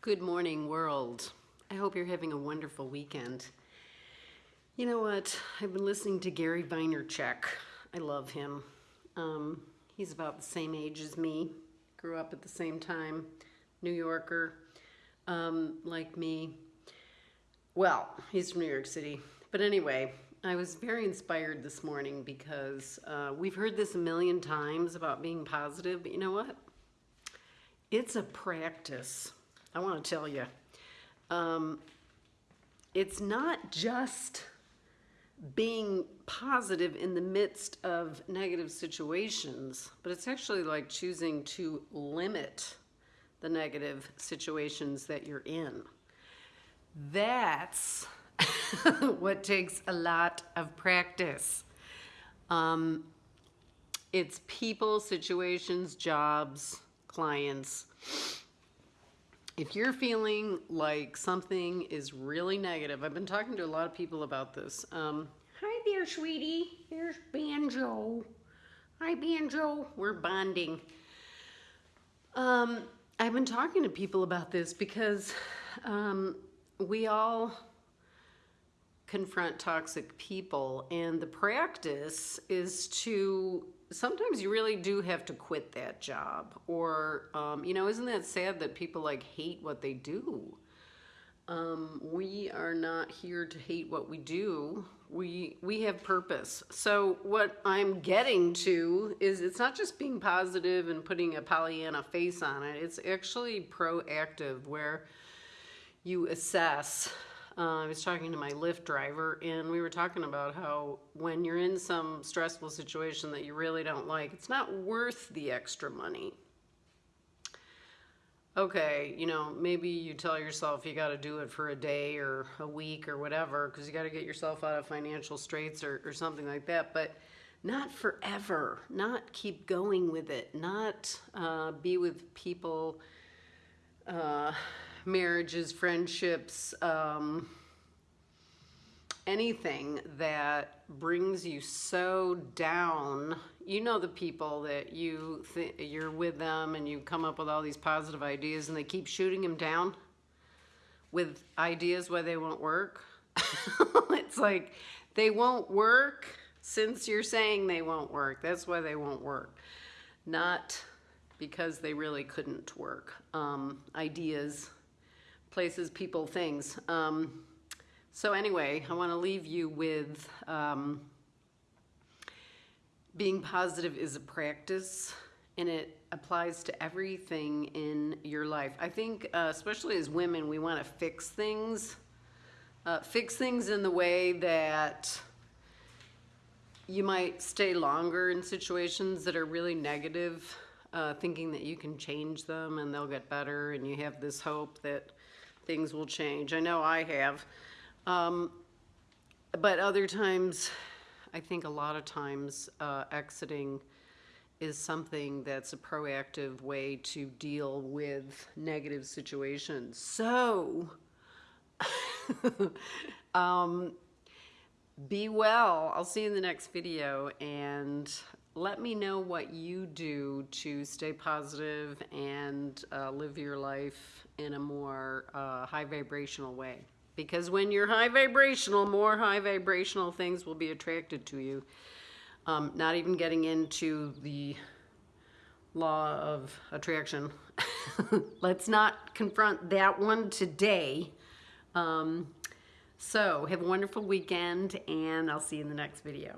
Good morning, world. I hope you're having a wonderful weekend. You know what? I've been listening to Gary Vaynerchuk. I love him. Um, he's about the same age as me. Grew up at the same time. New Yorker, um, like me. Well, he's from New York City. But anyway, I was very inspired this morning because uh, we've heard this a million times about being positive, but you know what? It's a practice. I want to tell you. Um, it's not just being positive in the midst of negative situations, but it's actually like choosing to limit the negative situations that you're in. That's what takes a lot of practice. Um, it's people, situations, jobs, clients. If you're feeling like something is really negative, I've been talking to a lot of people about this. Um, Hi there, sweetie. Here's Banjo. Hi, Banjo. We're bonding. Um, I've been talking to people about this because um, we all confront toxic people and the practice is to sometimes you really do have to quit that job or um, you know isn't that sad that people like hate what they do? Um, we are not here to hate what we do. We we have purpose. So what i'm getting to is it's not just being positive and putting a pollyanna face on it. It's actually proactive where you assess uh, I was talking to my Lyft driver, and we were talking about how when you're in some stressful situation that you really don't like, it's not worth the extra money. Okay, you know, maybe you tell yourself you got to do it for a day or a week or whatever because you got to get yourself out of financial straits or, or something like that, but not forever, not keep going with it, not uh, be with people. Uh, marriages, friendships, um, anything that brings you so down. You know the people that you you're with them and you come up with all these positive ideas and they keep shooting them down with ideas why they won't work. it's like they won't work since you're saying they won't work. That's why they won't work. Not because they really couldn't work. Um, ideas places, people, things. Um, so anyway, I want to leave you with um, being positive is a practice and it applies to everything in your life. I think, uh, especially as women, we want to fix things. Uh, fix things in the way that you might stay longer in situations that are really negative, uh, thinking that you can change them and they'll get better, and you have this hope that things will change. I know I have. Um, but other times, I think a lot of times, uh, exiting is something that's a proactive way to deal with negative situations. So, um, be well. I'll see you in the next video and let me know what you do to stay positive and uh, live your life in a more uh, high vibrational way. Because when you're high vibrational, more high vibrational things will be attracted to you. Um, not even getting into the law of attraction. Let's not confront that one today. Um, so have a wonderful weekend and I'll see you in the next video.